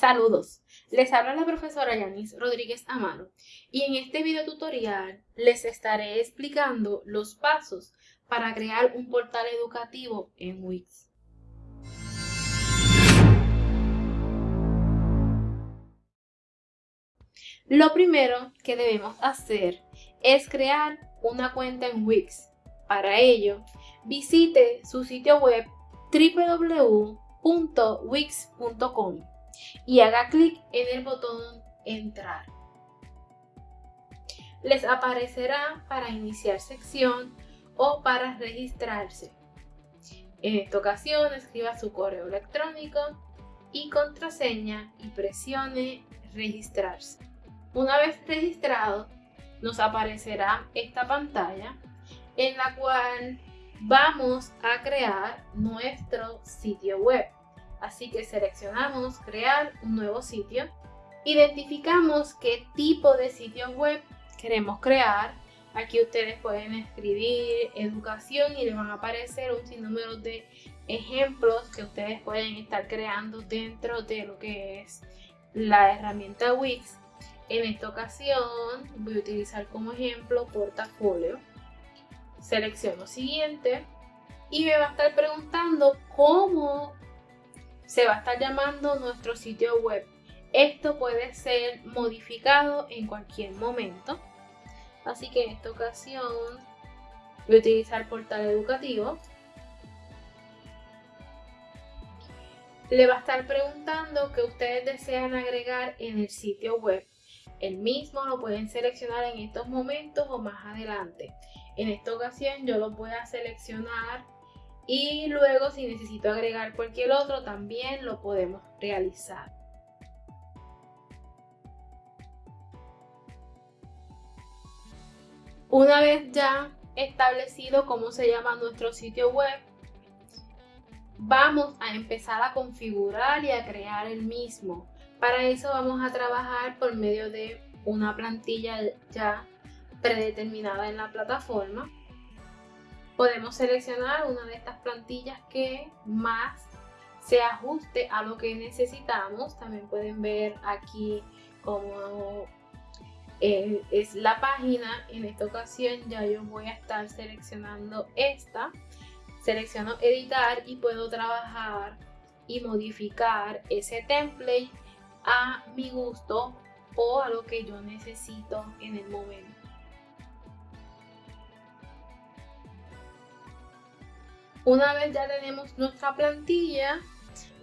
Saludos, les habla la profesora Yanis Rodríguez Amaro y en este video tutorial les estaré explicando los pasos para crear un portal educativo en Wix. Lo primero que debemos hacer es crear una cuenta en Wix. Para ello, visite su sitio web www.wix.com y haga clic en el botón entrar. Les aparecerá para iniciar sección o para registrarse. En esta ocasión escriba su correo electrónico y contraseña y presione registrarse. Una vez registrado, nos aparecerá esta pantalla en la cual vamos a crear nuestro sitio web. Así que seleccionamos crear un nuevo sitio. Identificamos qué tipo de sitio web queremos crear. Aquí ustedes pueden escribir educación y les van a aparecer un sinnúmero de ejemplos que ustedes pueden estar creando dentro de lo que es la herramienta Wix. En esta ocasión voy a utilizar como ejemplo portafolio. Selecciono siguiente y me va a estar preguntando cómo se va a estar llamando nuestro sitio web. Esto puede ser modificado en cualquier momento. Así que en esta ocasión voy a utilizar portal educativo. Le va a estar preguntando que ustedes desean agregar en el sitio web. El mismo lo pueden seleccionar en estos momentos o más adelante. En esta ocasión yo lo voy a seleccionar y luego si necesito agregar cualquier otro también lo podemos realizar. Una vez ya establecido cómo se llama nuestro sitio web, vamos a empezar a configurar y a crear el mismo. Para eso vamos a trabajar por medio de una plantilla ya predeterminada en la plataforma podemos seleccionar una de estas plantillas que más se ajuste a lo que necesitamos. También pueden ver aquí cómo eh, es la página. En esta ocasión ya yo voy a estar seleccionando esta. Selecciono editar y puedo trabajar y modificar ese template a mi gusto o a lo que yo necesito en el momento. Una vez ya tenemos nuestra plantilla,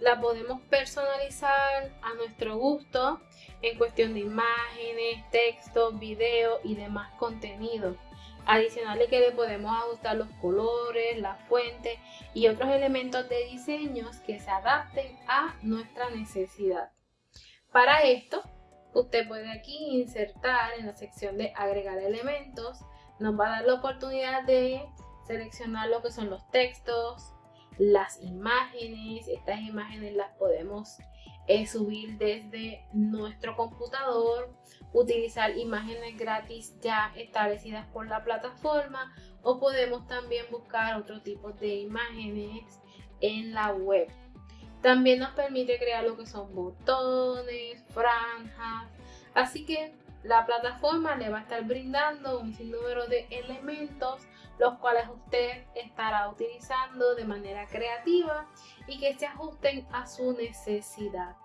la podemos personalizar a nuestro gusto en cuestión de imágenes, textos, videos y demás contenido. Adicional que le podemos ajustar los colores, la fuente y otros elementos de diseños que se adapten a nuestra necesidad. Para esto, usted puede aquí insertar en la sección de agregar elementos. Nos va a dar la oportunidad de seleccionar lo que son los textos, las imágenes. Estas imágenes las podemos eh, subir desde nuestro computador, utilizar imágenes gratis ya establecidas por la plataforma o podemos también buscar otro tipo de imágenes en la web. También nos permite crear lo que son botones, franjas, así que la plataforma le va a estar brindando un sinnúmero de elementos los cuales usted estará utilizando de manera creativa y que se ajusten a su necesidad.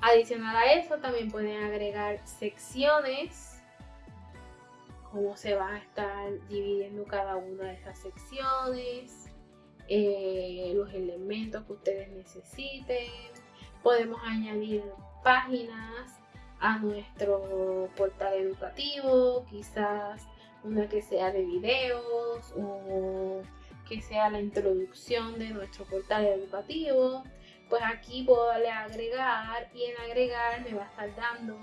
Adicional a eso también pueden agregar secciones, cómo se va a estar dividiendo cada una de esas secciones, eh, los elementos que ustedes necesiten. Podemos añadir páginas a nuestro portal educativo, quizás una que sea de videos o que sea la introducción de nuestro portal educativo. Pues aquí puedo darle agregar y en agregar me va a estar dando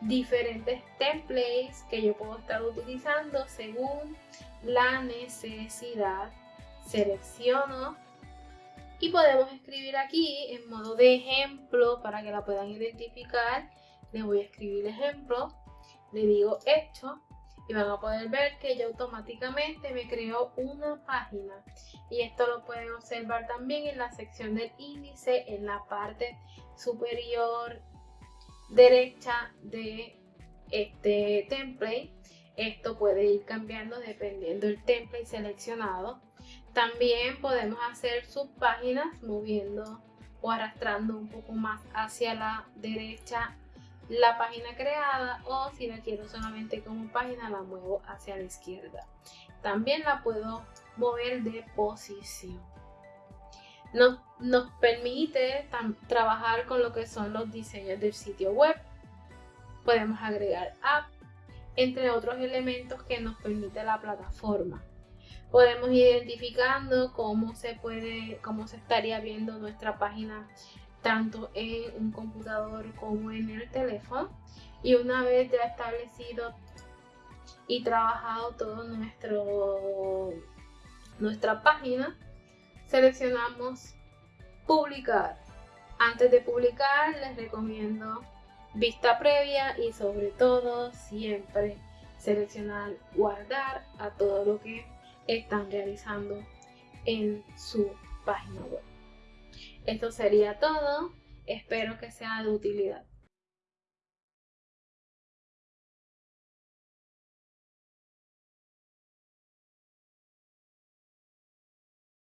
diferentes templates que yo puedo estar utilizando según la necesidad. Selecciono y podemos escribir aquí en modo de ejemplo para que la puedan identificar. Le voy a escribir ejemplo, le digo hecho y van a poder ver que ya automáticamente me creó una página y esto lo pueden observar también en la sección del índice en la parte superior derecha de este template. Esto puede ir cambiando dependiendo del template seleccionado. También podemos hacer subpáginas moviendo o arrastrando un poco más hacia la derecha la página creada o si la quiero solamente como página la muevo hacia la izquierda. También la puedo mover de posición. Nos, nos permite trabajar con lo que son los diseños del sitio web. Podemos agregar app, entre otros elementos que nos permite la plataforma. Podemos ir identificando cómo se puede, cómo se estaría viendo nuestra página tanto en un computador como en el teléfono. Y una vez ya establecido y trabajado todo nuestro nuestra página, seleccionamos publicar. Antes de publicar les recomiendo vista previa y sobre todo siempre seleccionar guardar a todo lo que están realizando en su página web. Esto sería todo, espero que sea de utilidad.